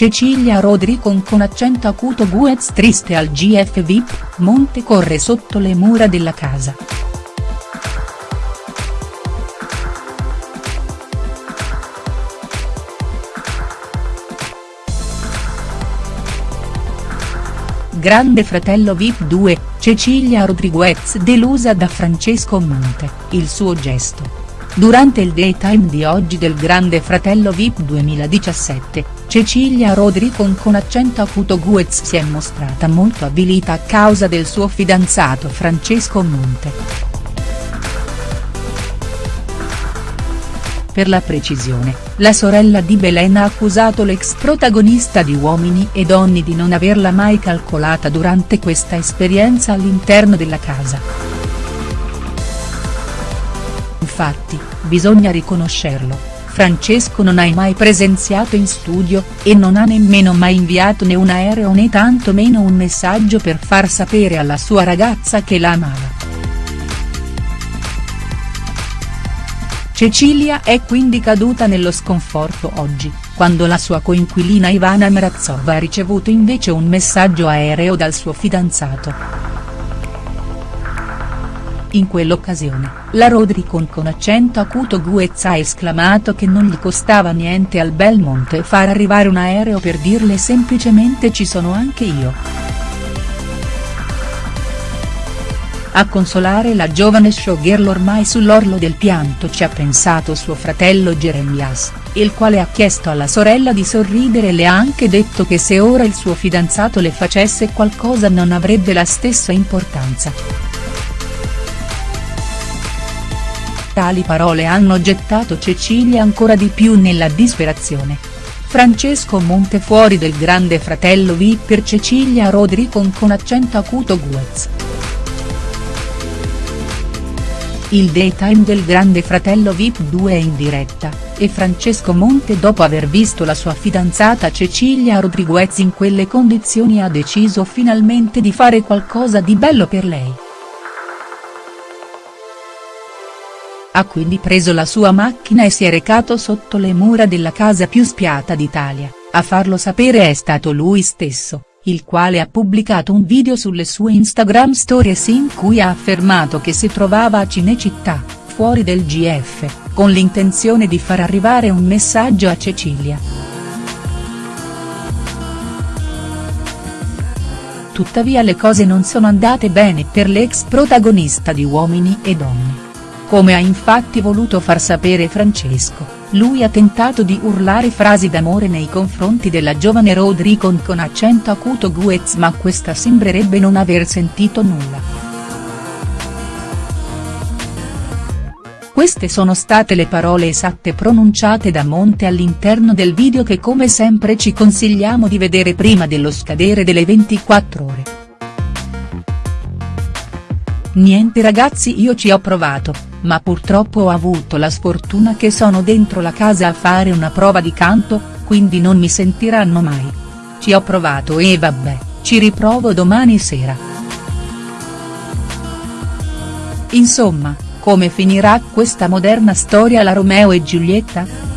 Cecilia Rodricon con accento acuto Guez triste al GF VIP, Monte corre sotto le mura della casa. Grande fratello Vip 2, Cecilia Rodriguez delusa da Francesco Monte, il suo gesto. Durante il daytime di oggi del Grande Fratello Vip 2017, Cecilia Rodricon con accento acuto Guez si è mostrata molto avvilita a causa del suo fidanzato Francesco Monte. Per la precisione, la sorella di Belen ha accusato l'ex protagonista di Uomini e Donne di non averla mai calcolata durante questa esperienza all'interno della casa. Infatti, bisogna riconoscerlo, Francesco non ha mai presenziato in studio, e non ha nemmeno mai inviato né un aereo né tanto meno un messaggio per far sapere alla sua ragazza che la amava. Cecilia è quindi caduta nello sconforto oggi, quando la sua coinquilina Ivana Mrazova ha ricevuto invece un messaggio aereo dal suo fidanzato. In quell'occasione, la Rodricon con accento acuto Guez ha esclamato che non gli costava niente al Belmonte far arrivare un aereo per dirle semplicemente ci sono anche io. A consolare la giovane showgirl ormai sull'orlo del pianto ci ha pensato suo fratello Jeremias, il quale ha chiesto alla sorella di sorridere e le ha anche detto che se ora il suo fidanzato le facesse qualcosa non avrebbe la stessa importanza. Tali parole hanno gettato Cecilia ancora di più nella disperazione. Francesco Monte fuori del grande fratello V per Cecilia Rodricon con accento acuto Guez. Il daytime del grande fratello Vip 2 è in diretta, e Francesco Monte dopo aver visto la sua fidanzata Cecilia Rodriguez in quelle condizioni ha deciso finalmente di fare qualcosa di bello per lei. Ha quindi preso la sua macchina e si è recato sotto le mura della casa più spiata d'Italia, a farlo sapere è stato lui stesso il quale ha pubblicato un video sulle sue Instagram stories in cui ha affermato che si trovava a Cinecittà, fuori del GF, con l'intenzione di far arrivare un messaggio a Cecilia. Tuttavia le cose non sono andate bene per l'ex protagonista di Uomini e Donne. Come ha infatti voluto far sapere Francesco lui ha tentato di urlare frasi d'amore nei confronti della giovane Rodricon con accento acuto Guez ma questa sembrerebbe non aver sentito nulla. Queste sono state le parole esatte pronunciate da Monte all'interno del video che come sempre ci consigliamo di vedere prima dello scadere delle 24 ore. Niente ragazzi io ci ho provato, ma purtroppo ho avuto la sfortuna che sono dentro la casa a fare una prova di canto, quindi non mi sentiranno mai. Ci ho provato e vabbè, ci riprovo domani sera. Insomma, come finirà questa moderna storia la Romeo e Giulietta?.